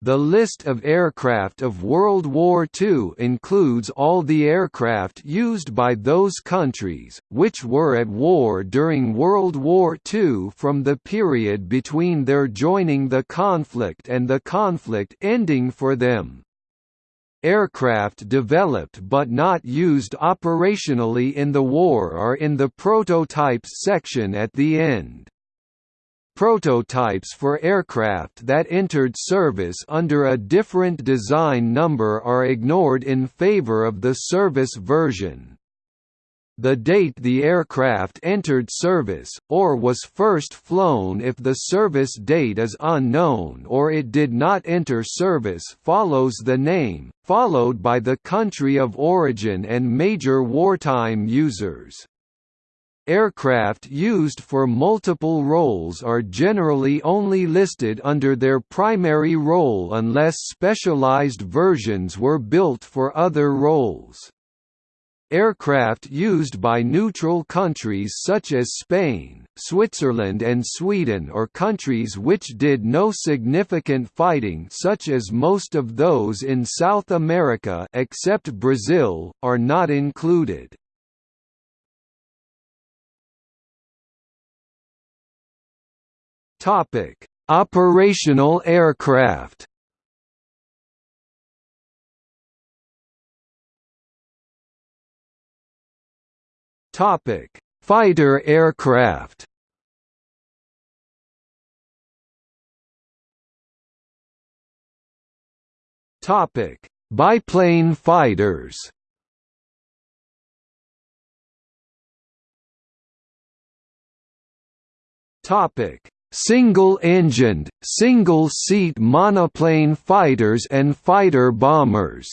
The list of aircraft of World War II includes all the aircraft used by those countries, which were at war during World War II from the period between their joining the conflict and the conflict ending for them. Aircraft developed but not used operationally in the war are in the prototypes section at the end. Prototypes for aircraft that entered service under a different design number are ignored in favor of the service version. The date the aircraft entered service, or was first flown if the service date is unknown or it did not enter service follows the name, followed by the country of origin and major wartime users. Aircraft used for multiple roles are generally only listed under their primary role unless specialized versions were built for other roles. Aircraft used by neutral countries such as Spain, Switzerland and Sweden or countries which did no significant fighting such as most of those in South America except Brazil, are not included. Topic: Operational aircraft. Topic: Fighter aircraft. Topic: Biplane fighters. Topic: Single-engined, single-seat monoplane fighters and fighter bombers.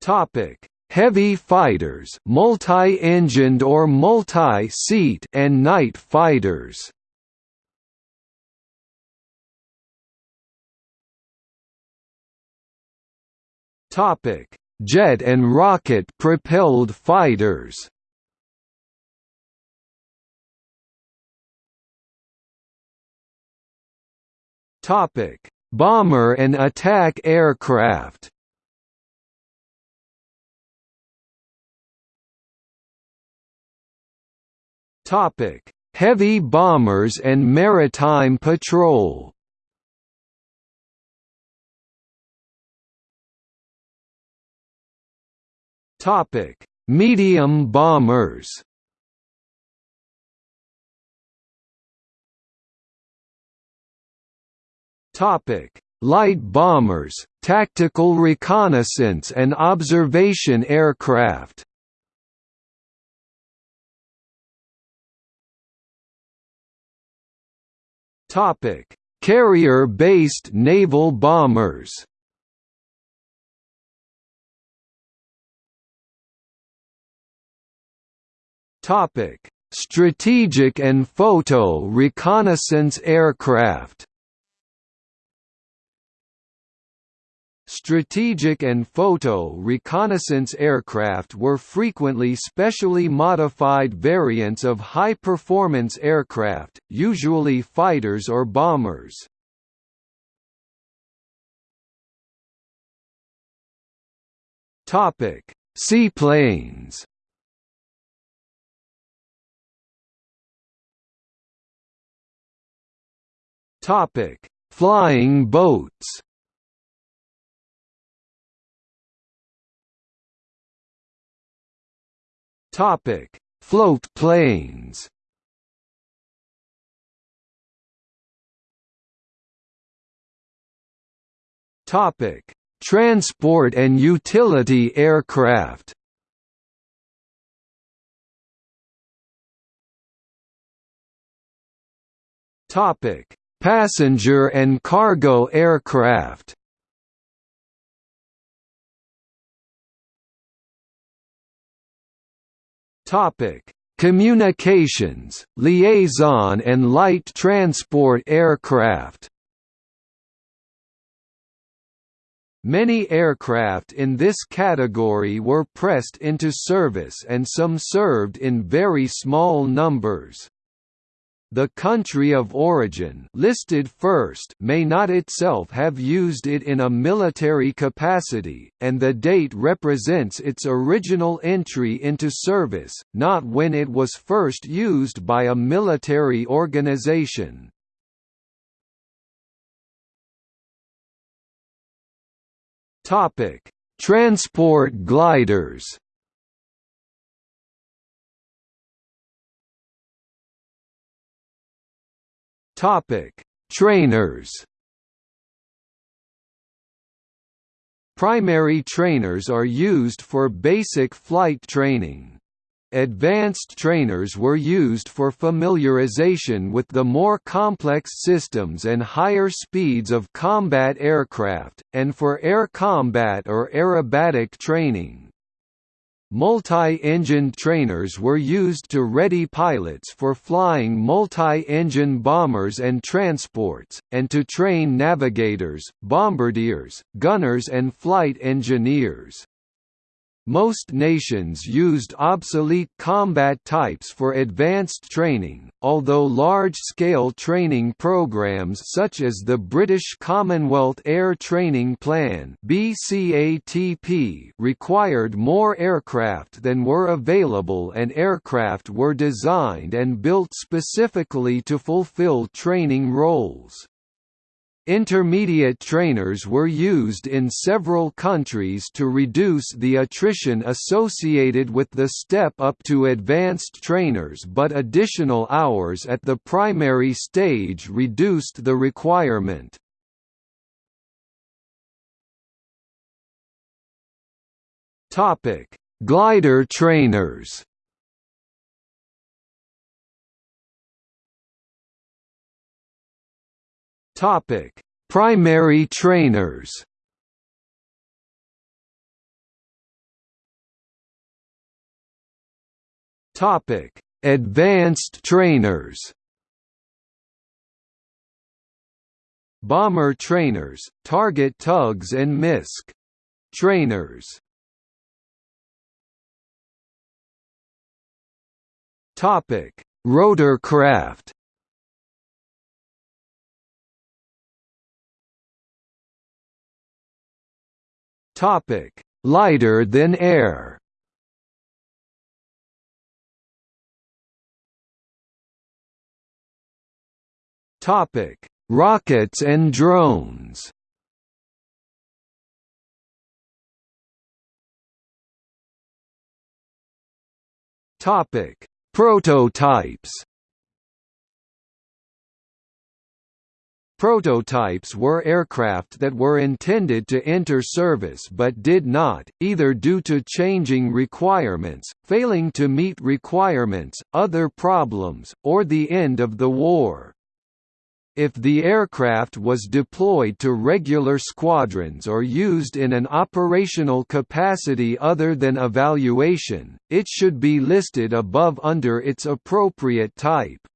Topic: Heavy fighters, multi-engined or multi-seat and night fighters. Topic: jet and rocket-propelled fighters. Topic: Bomber and attack aircraft. Topic: Heavy bombers and maritime patrol. Topic: Medium bombers. Topic: Light bombers, tactical reconnaissance and observation aircraft. Topic: Carrier-based naval bombers. Topic: Strategic and photo reconnaissance aircraft. Strategic and photo reconnaissance aircraft were frequently specially modified variants of high-performance aircraft, usually fighters or bombers. Seaplanes Topic: Flying boats. Topic: Float planes. Topic: Transport and utility aircraft. Topic: Passenger and cargo aircraft Topic: Communications, liaison and light transport aircraft. Many aircraft in this category were pressed into service and some served in very small numbers. The country of origin listed first may not itself have used it in a military capacity, and the date represents its original entry into service, not when it was first used by a military organization. Transport gliders Topic: Trainers. Primary trainers are used for basic flight training. Advanced trainers were used for familiarization with the more complex systems and higher speeds of combat aircraft, and for air combat or aerobatic training. Multi-engined trainers were used to ready pilots for flying multi-engine bombers and transports, and to train navigators, bombardiers, gunners and flight engineers. Most nations used obsolete combat types for advanced training, although large-scale training programs such as the British Commonwealth Air Training Plan required more aircraft than were available and aircraft were designed and built specifically to fulfill training roles. Intermediate trainers were used in several countries to reduce the attrition associated with the step up to advanced trainers but additional hours at the primary stage reduced the requirement. Glider trainers Topic: Primary trainers. Topic: Advanced trainers. Bomber trainers, target tugs and MISC trainers. Topic: Rotorcraft. Topic: Lighter than air. Topic: Rockets and drones. Topic: Prototypes. Prototypes were aircraft that were intended to enter service but did not, either due to changing requirements, failing to meet requirements, other problems, or the end of the war. If the aircraft was deployed to regular squadrons or used in an operational capacity other than evaluation, it should be listed above under its appropriate type.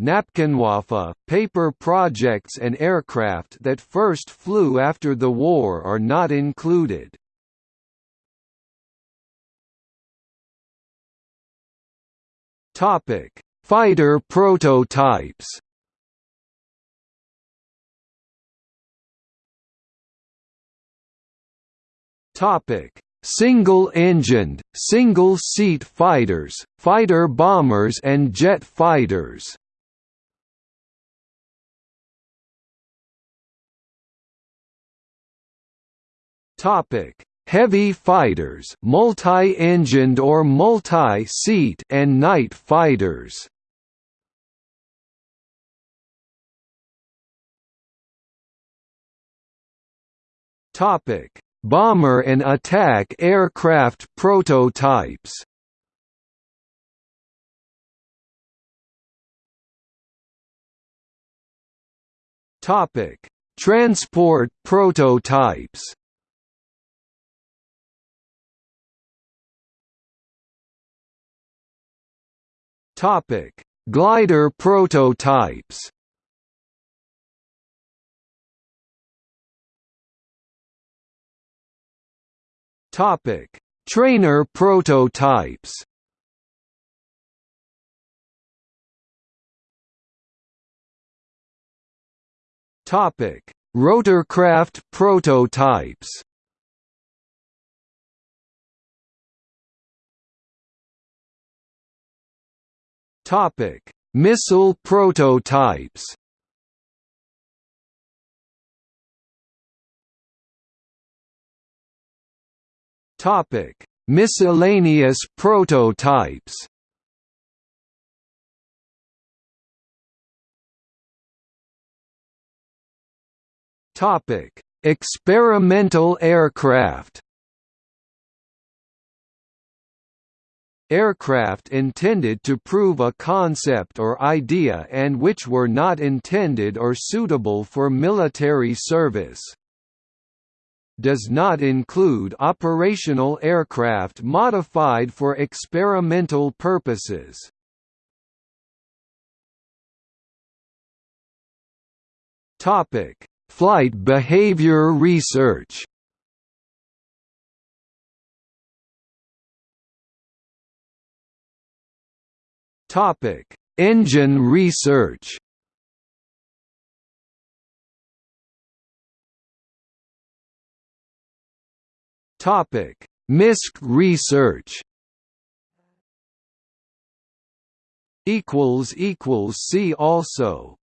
Napkinwaffe, paper projects and aircraft that first flew after the war are not included. Fighter prototypes. Single-engined, single-seat fighters, fighter bombers and jet fighters. Topic: Heavy fighters, multi-engined or multi-seat, and night fighters. Topic: Bomber and attack aircraft prototypes. Topic: Transport prototypes. Topic: Glider prototypes. Topic: Trainer prototypes. Topic: Rotorcraft prototypes. Topic: Missile prototypes. Topic: Miscellaneous prototypes. Topic: Experimental aircraft. Aircraft intended to prove a concept or idea and which were not intended or suitable for military service does not include operational aircraft modified for experimental purposes. Topic: Flight behavior research. Topic: Engine research. Topic: MISC research. Equals equals see also.